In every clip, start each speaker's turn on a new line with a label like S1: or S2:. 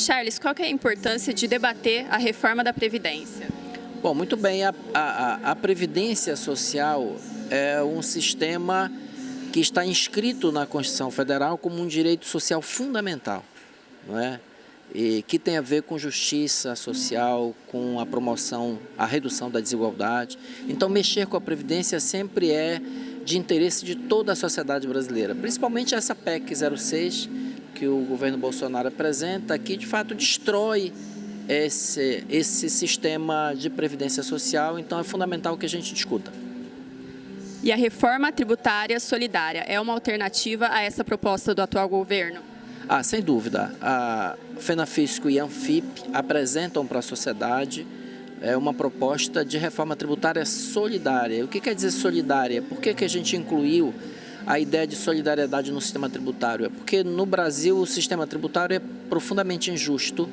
S1: Charles, qual é a importância de debater a reforma da Previdência?
S2: Bom, muito bem, a, a, a Previdência Social é um sistema que está inscrito na Constituição Federal como um direito social fundamental, não é? E que tem a ver com justiça social, com a promoção, a redução da desigualdade. Então, mexer com a Previdência sempre é de interesse de toda a sociedade brasileira, principalmente essa PEC 06 que o governo Bolsonaro apresenta, que de fato destrói esse, esse sistema de previdência social, então é fundamental que a gente discuta.
S1: E a reforma tributária solidária é uma alternativa a essa proposta do atual governo?
S2: Ah, sem dúvida. A FENAFISCO e a ANFIP apresentam para a sociedade é, uma proposta de reforma tributária solidária. O que quer dizer solidária? Por que, que a gente incluiu a ideia de solidariedade no sistema tributário? É porque no Brasil o sistema tributário é profundamente injusto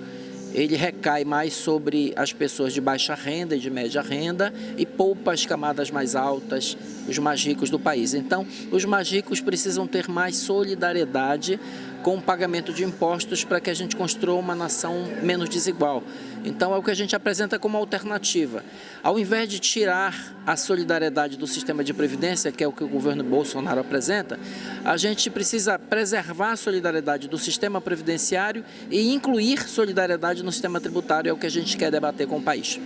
S2: ele recai mais sobre as pessoas de baixa renda e de média renda e poupa as camadas mais altas, os mais ricos do país. Então, os mais ricos precisam ter mais solidariedade com o pagamento de impostos para que a gente construa uma nação menos desigual. Então, é o que a gente apresenta como alternativa. Ao invés de tirar a solidariedade do sistema de previdência, que é o que o governo Bolsonaro apresenta, a gente precisa preservar a solidariedade do sistema previdenciário e incluir solidariedade no sistema tributário, é o que a gente quer debater com o país.